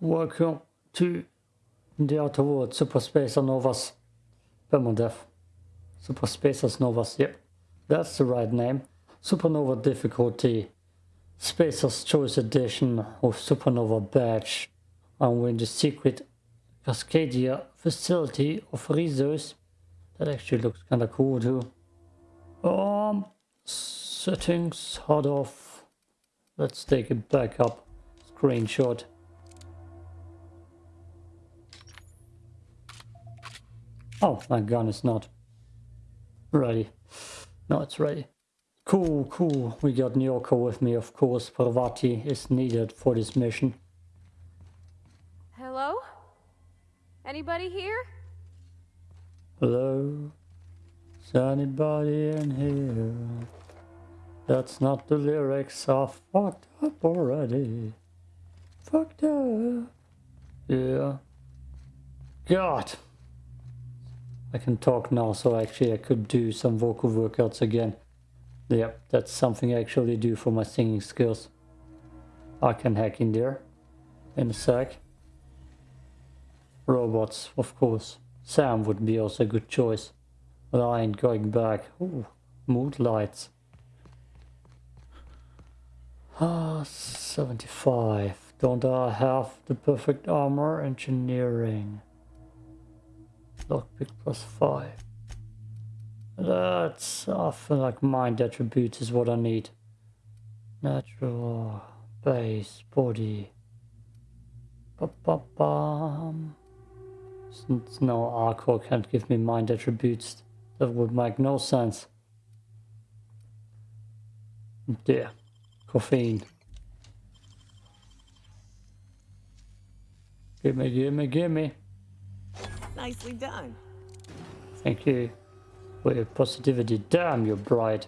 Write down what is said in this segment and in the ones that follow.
welcome to the Outer World Super Spacer Novas Permadeath. Super Spacers Novas, yep, that's the right name. Supernova difficulty, Spacer's Choice Edition with Supernova Badge. And we're in the secret Cascadia facility of Rizzo's. That actually looks kinda cool too. Um, settings, hard off. Let's take it back up. Screenshot. Oh, my gun is not ready. No, it's ready. Cool, cool. We got Nyoka with me, of course. Parvati is needed for this mission. Hello? Anybody here? Hello? Is anybody in here? That's not the lyrics. I fucked up already. Fucked up. Yeah. God. I can talk now, so actually I could do some vocal workouts again. Yep, that's something I actually do for my singing skills. I can hack in there in a sec. Robots, of course. Sam would be also a good choice. But I ain't going back. Ooh, mood lights. Ah, 75. Don't I have the perfect armor engineering? Lockpick plus 5. That's, I feel like mind attributes is what I need. Natural, base, body. Ba -ba. Since no Arcor can't give me mind attributes, that would make no sense. There. Caffeine. Gimme, gimme, gimme. Nicely done. Thank you for your positivity. Damn, you're bright.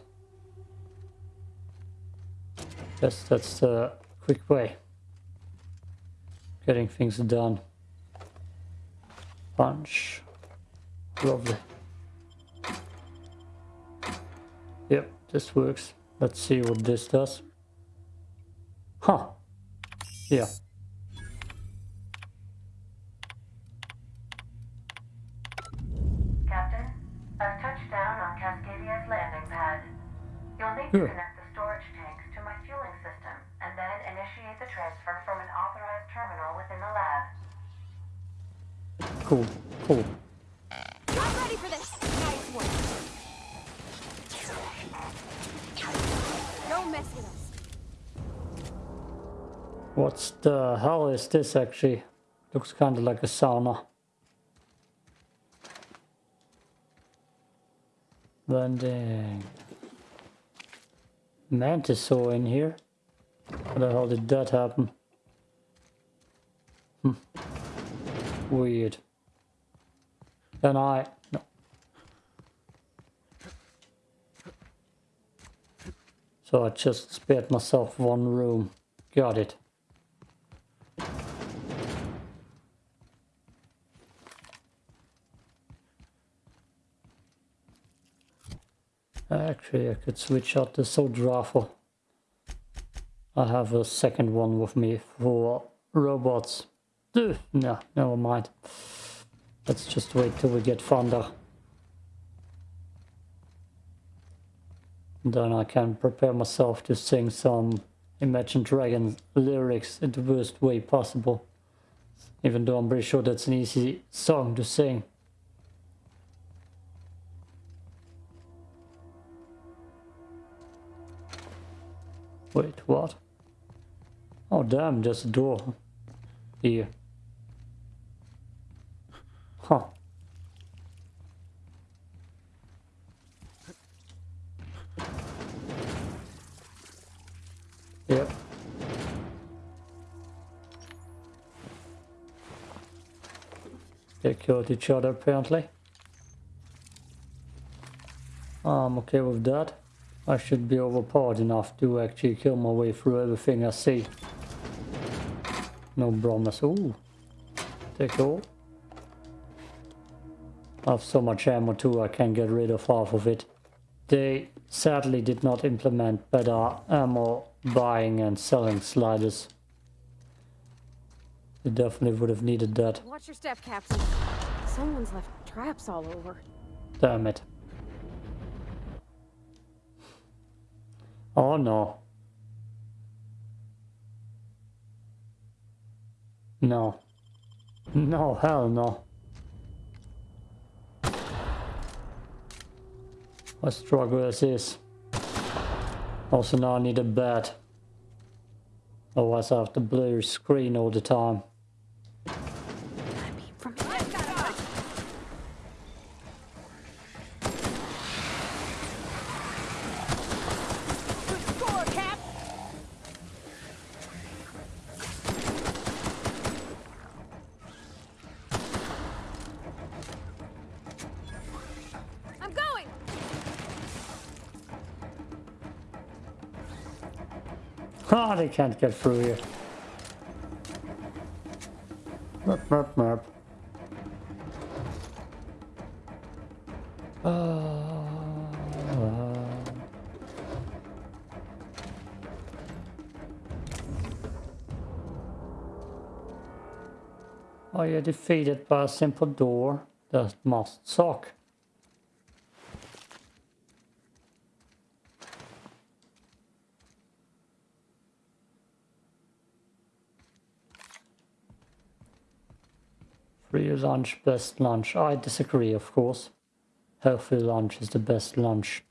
Yes, that's the quick way. Getting things done. Punch. Lovely. Yep, this works. Let's see what this does. Huh. Yeah. Captain, I've touched down on Cascadia's landing pad. You'll need to Good. connect the storage tanks to my fueling system and then initiate the transfer from an authorized terminal within the lab. Cool. Cool. I'm ready for this! Nice work. Don't mess with us. What's the hell is this actually? Looks kind of like a sauna. Landing. Mantisaur in here? How the hell did that happen? Hmm. Weird. Can I? No. So I just spared myself one room. Got it. Actually, I could switch out the soul rifle. I have a second one with me for robots. Ugh, no, never mind. Let's just wait till we get thunder. Then I can prepare myself to sing some Imagine Dragons lyrics in the worst way possible. Even though I'm pretty sure that's an easy song to sing. Wait, what? Oh damn, there's a door. Here. Huh. Yep. They killed each other apparently. I'm okay with that. I should be overpowered enough to actually kill my way through everything I see. No promise. Ooh. Take all. I have so much ammo too, I can get rid of half of it. They sadly did not implement better ammo buying and selling sliders. They definitely would have needed that. Watch your step, Captain. Someone's left traps all over. Damn it. Oh no. No. No, hell no. I struggle as is. Also now I need a bed. Otherwise I have the blue screen all the time. Ah, they can't get through here. Merp, merp, merp. Are you defeated by a simple door that must suck? Free lunch, best lunch. I disagree, of course. Healthy lunch is the best lunch.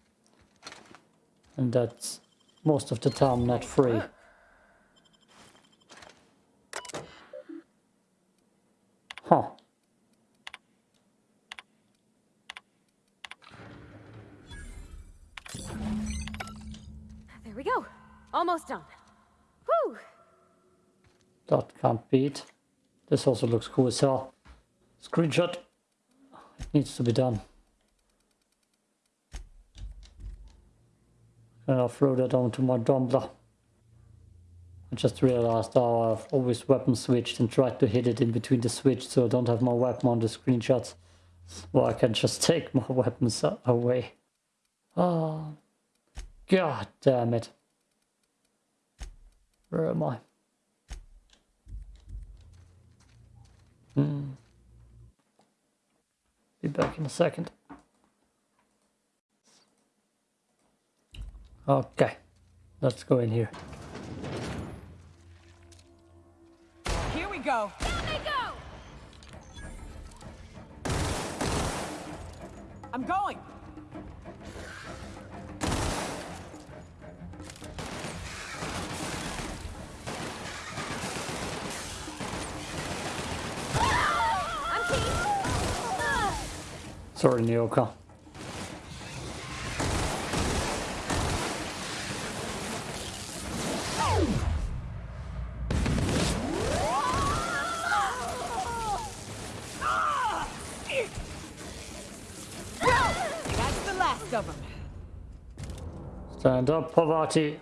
And that's most of the time not free. Huh. There we go. Almost done. Whew! That can't beat. This also looks cool as hell. Screenshot. It needs to be done. And I'll throw that onto my Tumblr. I just realized how I've always weapon switched and tried to hit it in between the switch so I don't have my weapon on the screenshots. Well, I can just take my weapons away. Oh, god damn it. Where am I? Hmm. Be back in a second. Okay, let's go in here. Here we go. Down they go! I'm going. Sorry, them. Stand up, Parvati.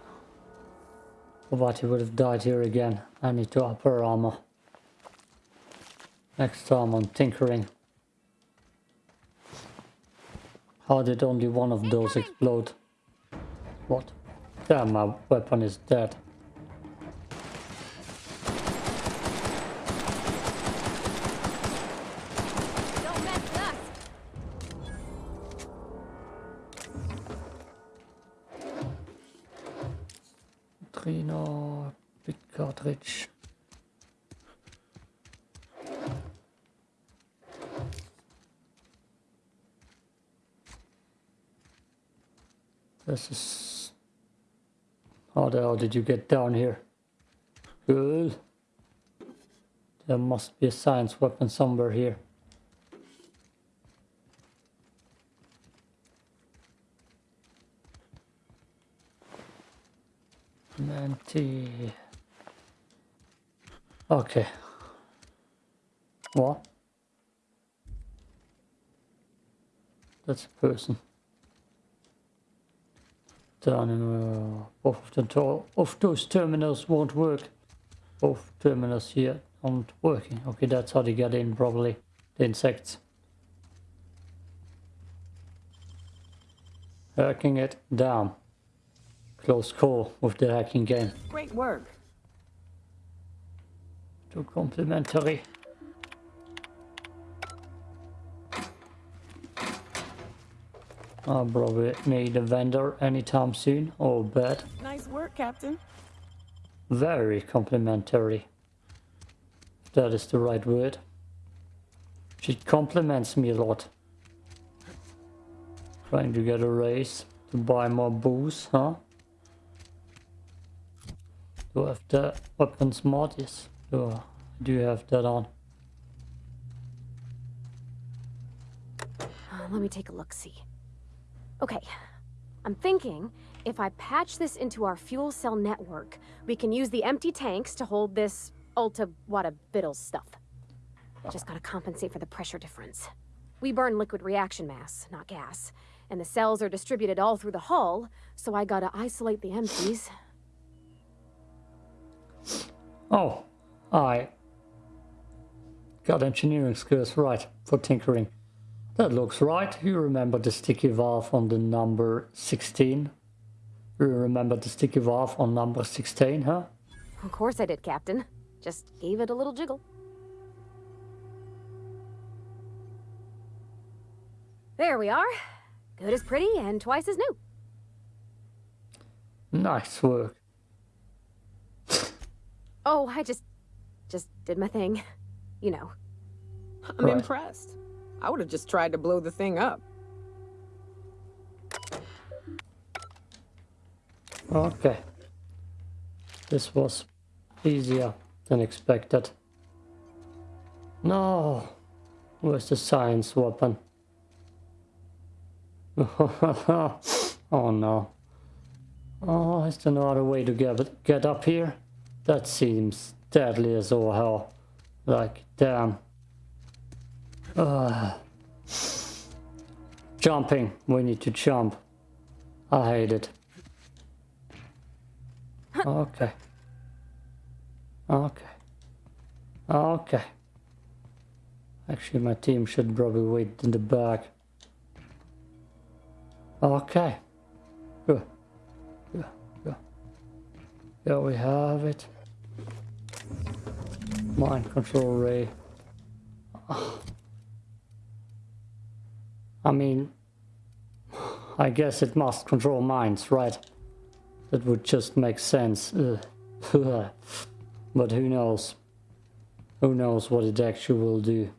Parvati would have died here again. I need to up her armor. Next time on tinkering. How did only one of those explode? What? Damn, my weapon is dead. Don't mess with us! Trino, big cartridge. This is... How the hell did you get down here? Good. There must be a science weapon somewhere here. Ninety. Okay. What? That's a person. Down in uh, both of the of those terminals won't work. Both terminals here aren't working. Okay, that's how they get in probably. The insects. Hacking it down. Close call with the hacking game. Great work. Too complimentary. I'll probably need a vendor anytime soon, or bad. Nice work, Captain. Very complimentary. If that is the right word. She compliments me a lot. Trying to get a raise to buy more booze, huh? Do I have the weapons mod? Yes. Do I do have that on? Uh, let me take a look see. Okay, I'm thinking if I patch this into our fuel cell network, we can use the empty tanks to hold this Ulta Wada Biddle stuff. Just gotta compensate for the pressure difference. We burn liquid reaction mass, not gas, and the cells are distributed all through the hull, so I gotta isolate the empties. Oh, I got engineering skills right for tinkering. That looks right. You remember the sticky valve on the number 16? You remember the sticky valve on number 16, huh? Of course I did, Captain. Just gave it a little jiggle. There we are. Good as pretty and twice as new. Nice work. Oh, I just... just did my thing. You know. I'm Right. impressed. I would have just tried to blow the thing up. Okay. This was easier than expected. No. Where's the science weapon? oh no. Oh, is there no other way to get, get up here? That seems deadly as all hell. Like, damn. Ugh. Jumping. We need to jump. I hate it. Okay. Okay. Okay. Actually, my team should probably wait in the back. Okay. Good. Good. Good. There we have it. Mind control ray. Ah. I mean, I guess it must control minds, right? That would just make sense. Uh, but who knows? Who knows what it actually will do?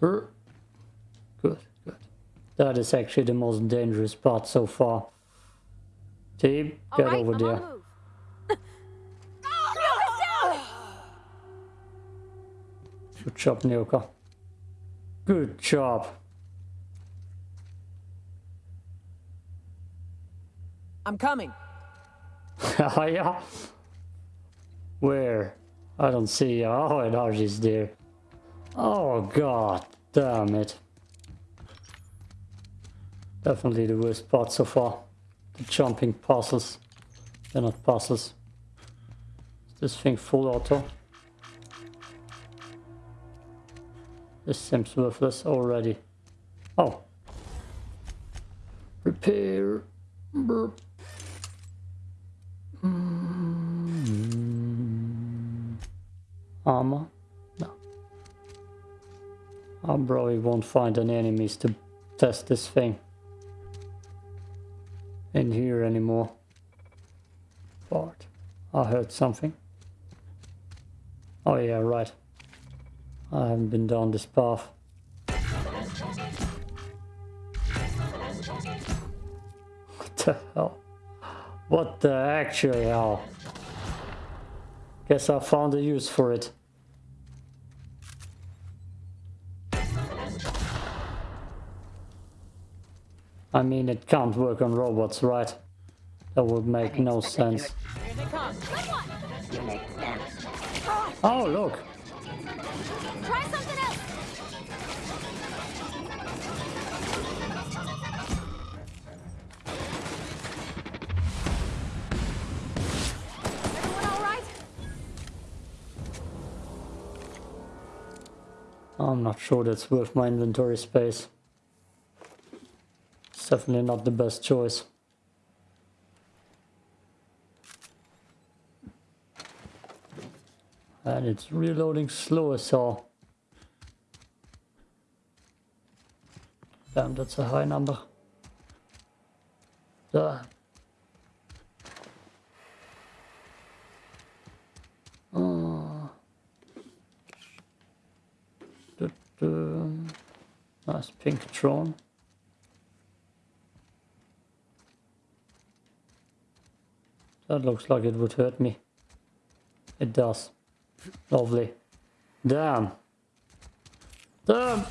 Good, good. That is actually the most dangerous part so far. Team, All get right, over I'm there. the. Oh, good job, Nyoka. Good job. I'm coming. Oh yeah? Where? I don't see. Oh, and Archie's there. Oh god, damn it. Definitely the worst part so far. The jumping puzzles. They're not puzzles. Is this thing full auto? This seems worthless already. Oh. Repair. Burp. Armor? No. I probably won't find any enemies to test this thing in here anymore. But I heard something. Oh yeah, right. I haven't been down this path. What the hell? What the actual hell? Guess I found a use for it. I mean, it can't work on robots, right? That would make no sense. Here they come. Oh, look! Try something else. Everyone all right? I'm not sure that's worth my inventory space. Definitely not the best choice. And it's reloading slow as hell. Damn, that's a high number. There. Oh. Du-du. Nice pink drone. That looks like it would hurt me. It does. Lovely. Damn. Damn!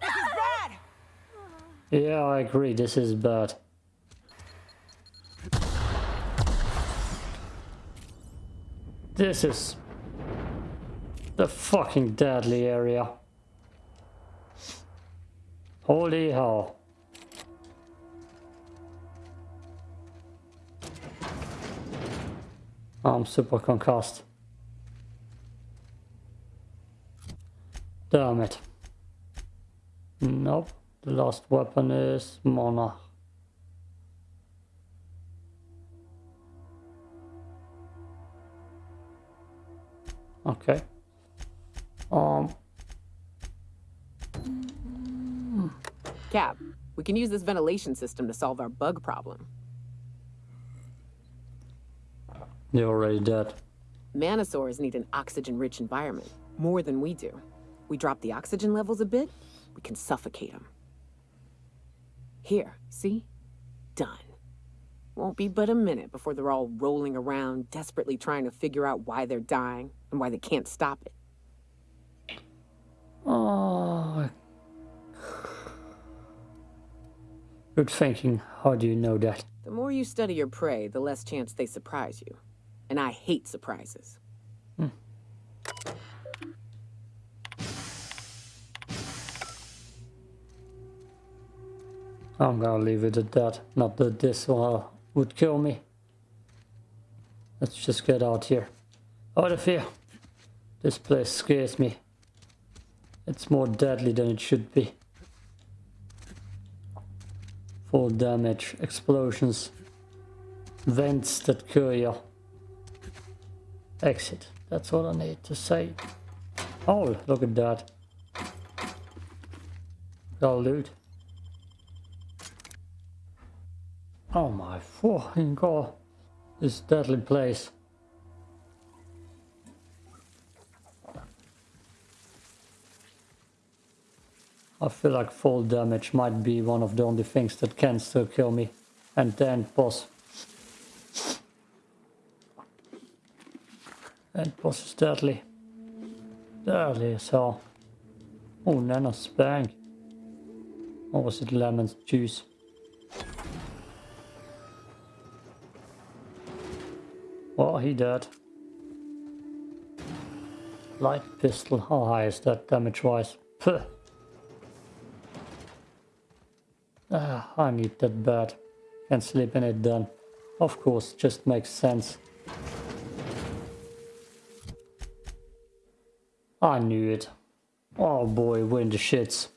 This is bad. Yeah, I agree. This is bad. This is the fucking deadly area. Holy hell. I'm super concussed. Damn it. Nope. The last weapon is Monarch. Okay. Um. Cap, we can use this ventilation system to solve our bug problem. You're already dead. Mantisaurs need an oxygen-rich environment, more than we do. We drop the oxygen levels a bit, we can suffocate them. Here, see? Done. Won't be but a minute before they're all rolling around, desperately trying to figure out why they're dying and why they can't stop it. Oh. Good thinking. How do you know that? The more you study your prey, the less chance they surprise you. And I hate surprises. Hmm. I'm gonna leave it at that. Not that this one would kill me. Let's just get out here. Out of here. This place scares me. It's more deadly than it should be. Full damage, explosions, vents that kill you. Exit. That's all I need to say. Oh, look at that. Got loot. Oh my fucking god. This deadly place. I feel like fall damage might be one of the only things that can still kill me. And then boss. Boss is deadly. Deadly as hell. Oh, Nana Spank. Or was it lemon juice? Well, he dead. Light pistol, how high is that damage wise? Puh. Ah, I need that bad. Can't sleep in it then. Of course, just makes sense. I knew it. Oh boy, we're in the shits.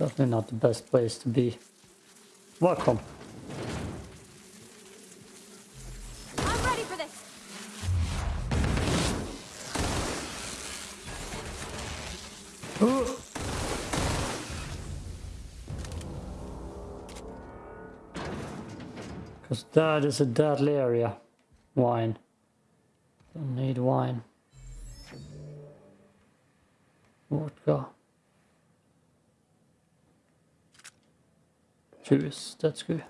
Definitely not the best place to be. Welcome. I'm ready for this. Because that is a deadly area. Wine. Don't need wine. Vodka. two that's good.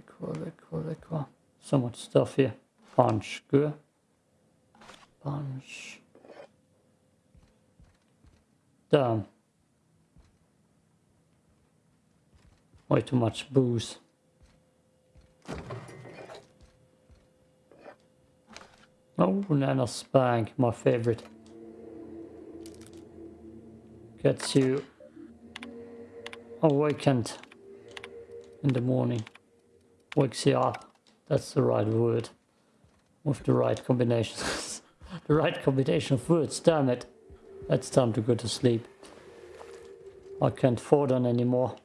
Equal, equal, equal. So much stuff here. Punch, good. Punch. Damn. Way too much booze. Oh, Nana Spank, my favorite. Gets you awakened in the morning. Wakes you up. That's the right word. With the right combinations. the right combination of words, damn it. It's time to go to sleep. I can't afford on anymore.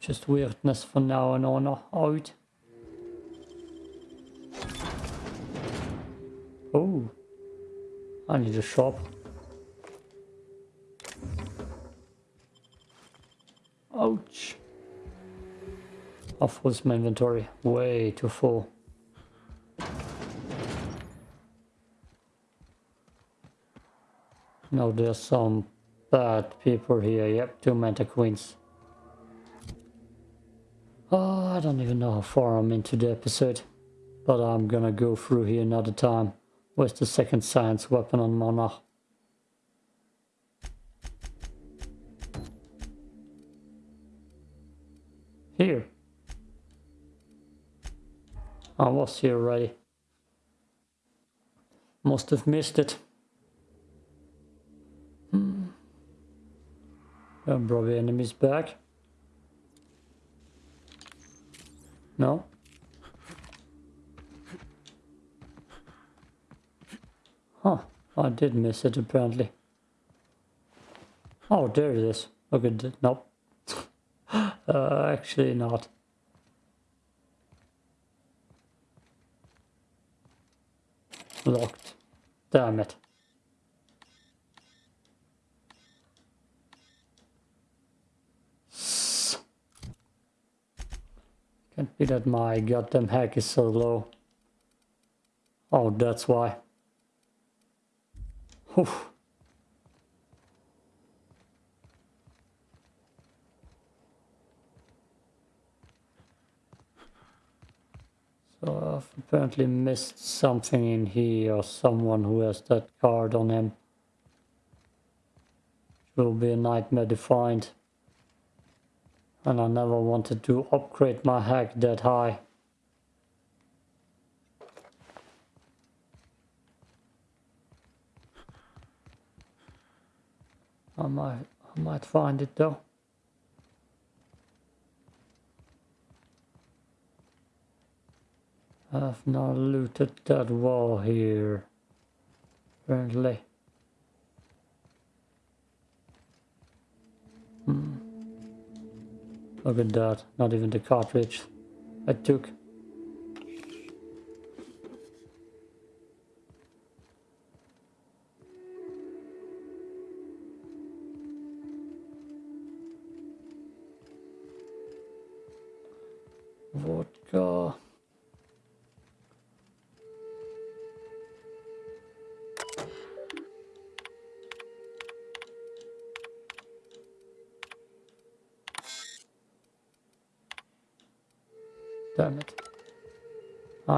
Just weirdness from now and on out. Oh, I need a shop. Ouch. Full is my inventory? Way too full. Now there's some bad people here. Yep, two Mantiqueens. Oh, I don't even know how far I'm into the episode. But I'm gonna go through here another time. Where's the second science weapon on Monarch? Here. I was here already. Must have missed it. Hmm. And probably enemies back. No? Huh, I did miss it apparently. Oh, there it is. Look at it. Nope. uh, actually not. Locked. Damn it. Can't be that my goddamn hack is so low. Oh, that's why. So I've apparently missed something in here or someone who has that card on him. It will be a nightmare to find. And I never wanted to upgrade my hack that high. I might, I might find it though. I've not looted that wall here, apparently. Hmm. Look at that, not even the cartridge I took.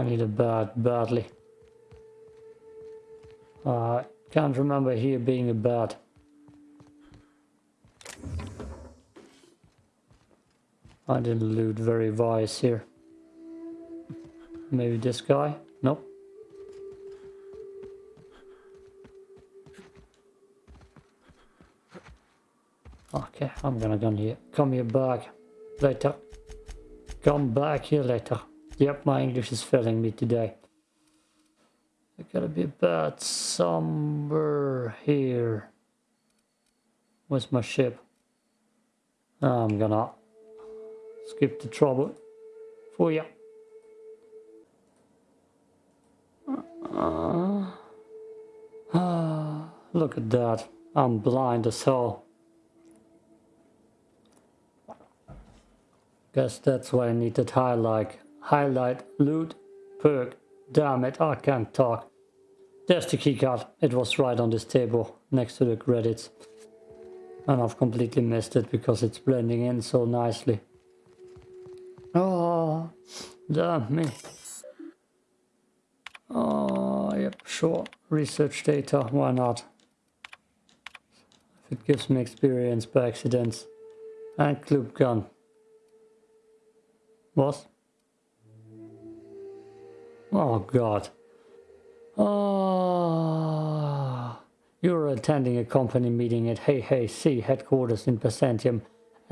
I need a bed badly. I can't remember here being a bed. I didn't loot very wise here. Maybe this guy? Nope. Okay, I'm gonna come here. Come here back later. Come back here later. Yep, my English is failing me today. I gotta be bad somewhere here. Where's my ship? I'm gonna skip the trouble for you. Uh, uh, look at that. I'm blind as hell. Guess that's why I needed highlight. Highlight, loot, perk. Damn it, I can't talk. There's the keycard. It was right on this table next to the credits. And I've completely missed it because it's blending in so nicely. Oh, damn me. Oh, yep, sure. Research data, why not? If It gives me experience by accidents. And club gun. What? Oh god. Oh, you're attending a company meeting at HHC headquarters in Byzantium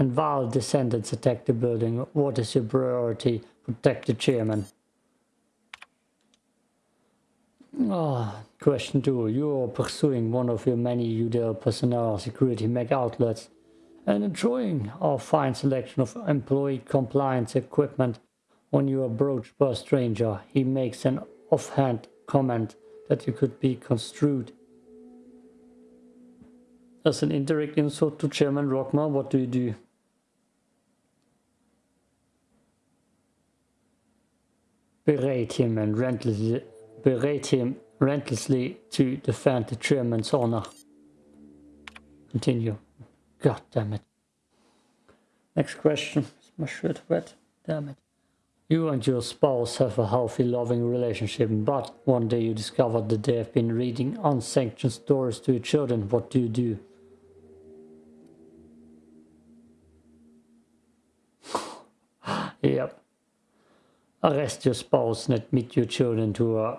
and while descendants attack the building, what is your priority? Protect the chairman. Oh, question two. You are pursuing one of your many UDL personnel security mega outlets and enjoying our fine selection of employee compliance equipment. When you approach by a stranger, he makes an offhand comment that you could be construed as an indirect insult to Chairman Rockwell. What do you do? Berate him and relentlessly, berate him relentlessly to defend the chairman's honor. Continue. God damn it. Next question. Is my shirt wet? Damn it. You and your spouse have a healthy, loving relationship, but one day you discover that they have been reading unsanctioned stories to your children. What do you do? yep. Arrest your spouse and admit your children to a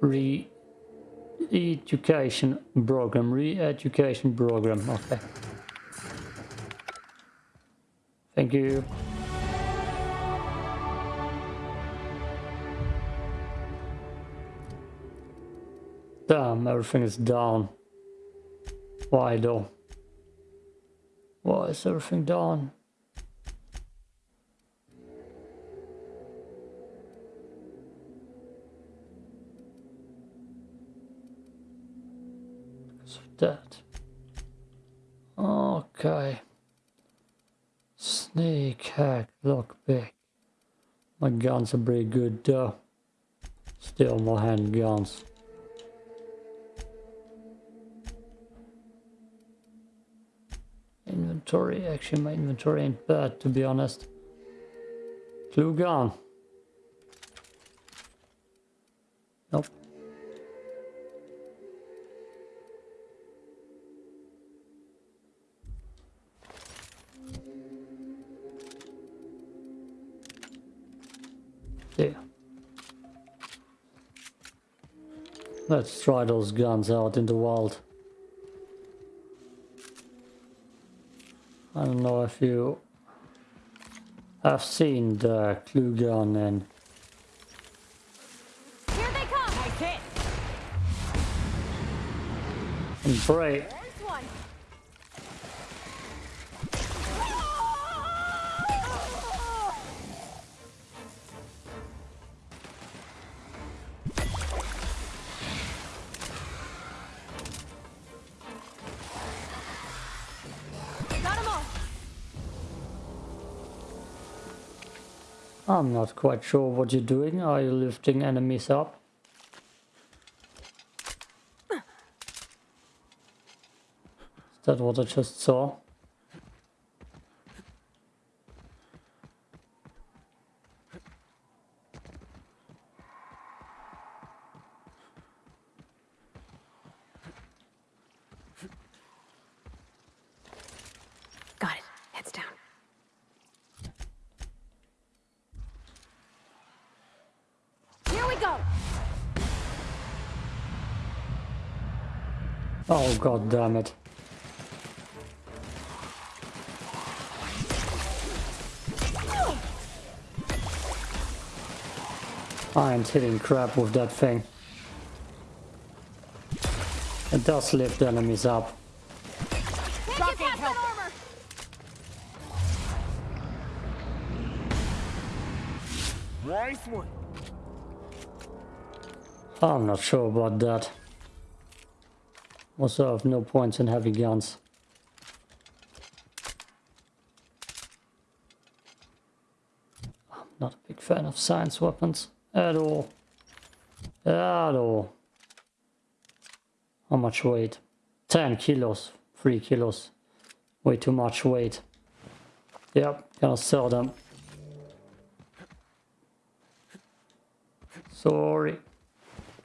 re-education program. Re-education program. Okay. Thank you. Damn, everything is down. Why though? Why is everything down? Because of that. Okay. Sneak hack lockpick. My guns are pretty good though. Still more handguns. Inventory, actually my inventory ain't bad uh, to be honest. Clue gun. Nope. There. Let's try those guns out in the wild. I don't know if you have seen the clue gun and Here they come! Nice hit. and Bray. I'm not quite sure what you're doing. Are you lifting enemies up? Is that what I just saw? Got it. Heads down. Here we go! Oh god damn it. I ain't hitting crap with that thing. It does lift enemies up. Can't get past that armor! Nice one. I'm not sure about that. Also have no points in heavy guns. I'm not a big fan of science weapons at all. At all. How much weight? 10 kilos. 3 kilos. Way too much weight. Yep, gonna sell them. Sorry.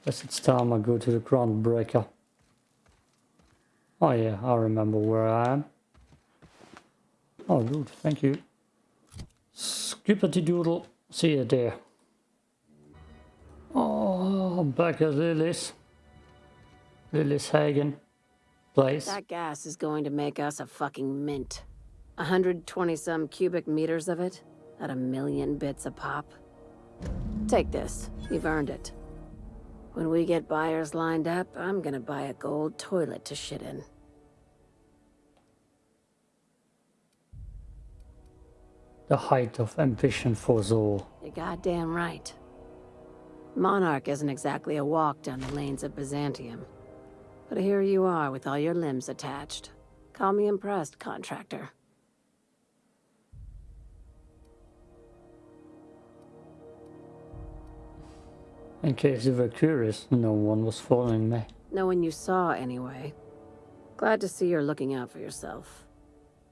Guess it's time I go to the Groundbreaker. Oh yeah, I remember where I am. Oh good, thank you. Skippity doodle. See you there. Oh, back at Lily's. Lily's Hagen place. That gas is going to make us a fucking mint. 120 some cubic meters of it, at a million bits a pop. Take this, you've earned it. When we get buyers lined up, I'm gonna buy a gold toilet to shit in. The height of ambition for Zor. You're goddamn right. Monarch isn't exactly a walk down the lanes of Byzantium. But here you are with all your limbs attached. Call me impressed, contractor. In case you were curious, no one was following me. No one you saw, anyway. Glad to see you're looking out for yourself.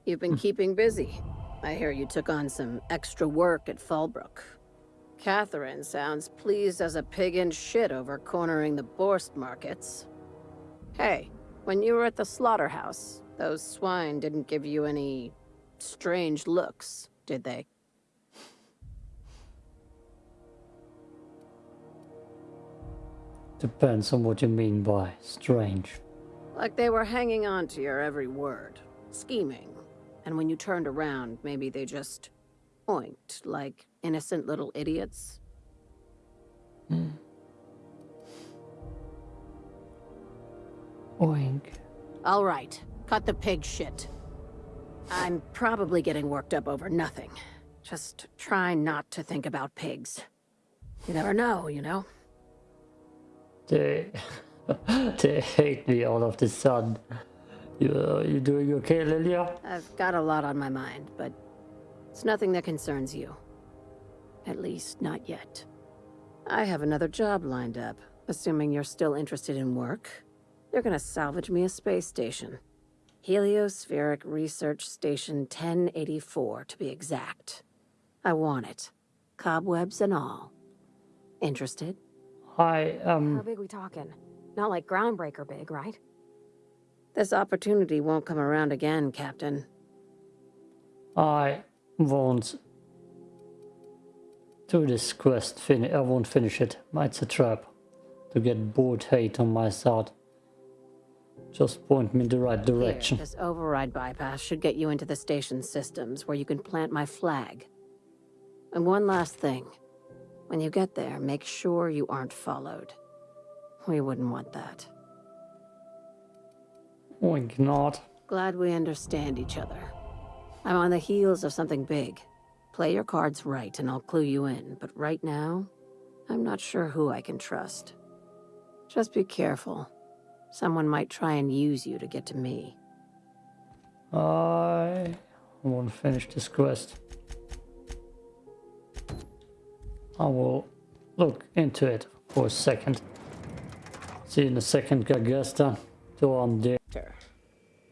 You've been hmm. keeping busy. I hear you took on some extra work at Fallbrook. Catherine sounds pleased as a pig in shit over cornering the Boarst markets. Hey, when you were at the slaughterhouse, those swine didn't give you any strange looks, did they? Depends on what you mean by strange. Like they were hanging on to your every word, scheming. And when you turned around, maybe they just oinked like innocent little idiots. Hmm. Oink. All right, cut the pig shit. I'm probably getting worked up over nothing. Just try not to think about pigs. You never know, you know? They, they hate me all of the sudden. You, uh, you doing okay, Lilya? I've got a lot on my mind, but it's nothing that concerns you. At least, not yet. I have another job lined up, assuming you're still interested in work. They're gonna salvage me a space station. Heliospheric Research Station 1084, to be exact. I want it. Cobwebs and all. Interested? I, How um, big we talking? Not like groundbreaker big, right? This opportunity won't come around again, Captain. I won't do this quest. Fin I won't finish it. It's a trap to get Board hate on my side. Just point me in the right Here, direction. this override bypass should get you into the station systems where you can plant my flag. And one last thing. When you get there, make sure you aren't followed. We wouldn't want that. Oink not. Glad we understand each other. I'm on the heels of something big. Play your cards right and I'll clue you in, but right now, I'm not sure who I can trust. Just be careful. Someone might try and use you to get to me. I won't finish this quest. I will look into it for a second. See you in a second, Gagesta. So I'm there.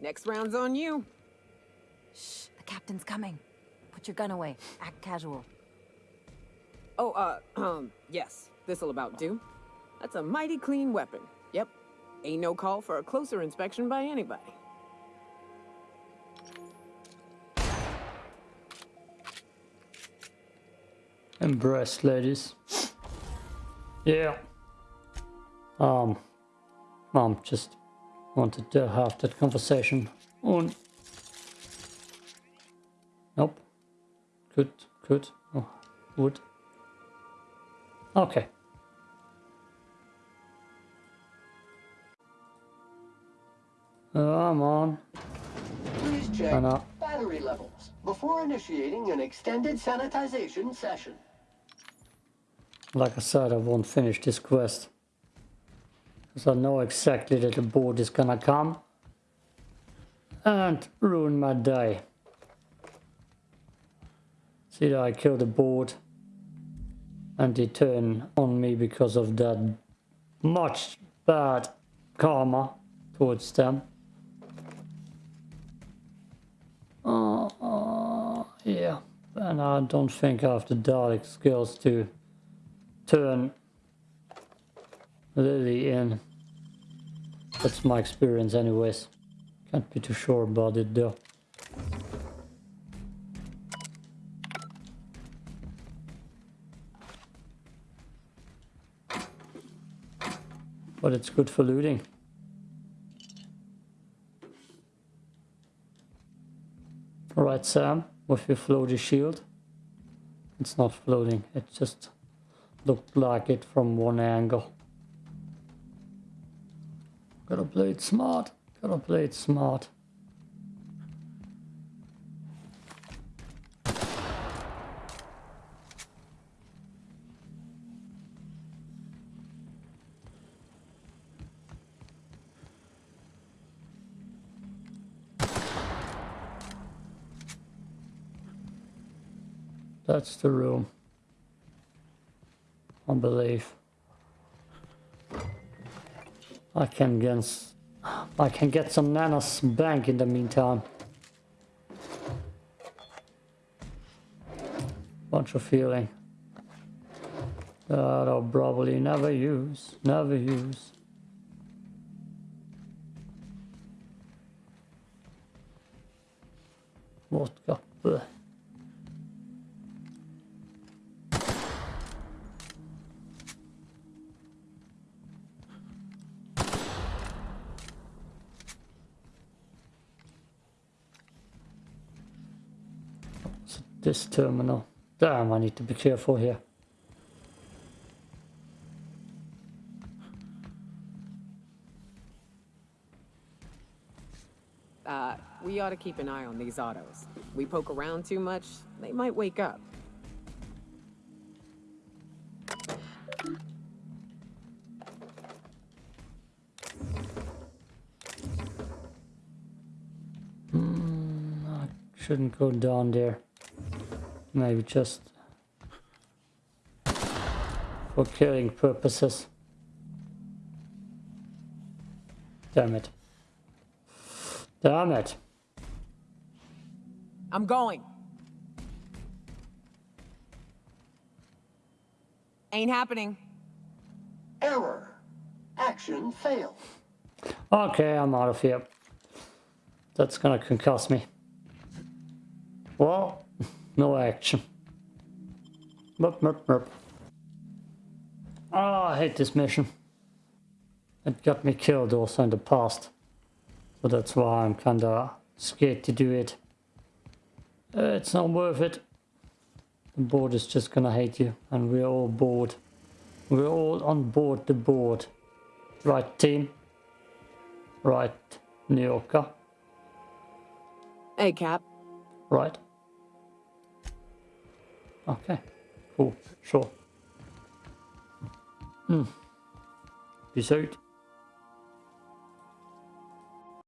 Next round's on you. Shh, the captain's coming. Put your gun away. Act casual. Oh, uh, um, yes. This'll about do. That's a mighty clean weapon. Yep. Ain't no call for a closer inspection by anybody. Embrace, ladies. Yeah. Um, Mom just wanted to have that conversation on. Nope. Could, could. Oh, would. Okay. Come on. Please check battery levels before initiating an extended sanitization session. Like I said, I won't finish this quest. Because I know exactly that the board is gonna come. And ruin my day. See that I killed the board. And they turn on me because of that much bad karma towards them. Uh, uh, yeah, and I don't think I have the dialog skills to turn Lily in. That's my experience anyways. Can't be too sure about it though. But it's good for looting. Alright Sam, with your floaty shield. It's not floating, it just looked like it from one angle. Gotta play it smart, gotta play it smart. That's the room. I believe. I can get I can get some nanos bank in the meantime. Bunch of feeling. That I'll probably never use. Never use. Blech. So this terminal. Damn, I need to be careful here. Uh, we ought to keep an eye on these autos. We poke around too much, they might wake up. Shouldn't go down there. Maybe just for killing purposes. Damn it. Damn it. I'm going. Ain't happening. Error. Action failed. Okay, I'm out of here. That's gonna concuss me. Well, no action. Merp, merp, merp. Oh, I hate this mission. It got me killed also in the past. So that's why I'm kinda scared to do it. Uh, it's not worth it. The board is just gonna hate you. And we're all bored. We're all on board the board. Right, team? Right, Nyoka? Hey, Cap. Right? Okay, cool, sure. Hmm. Peace out.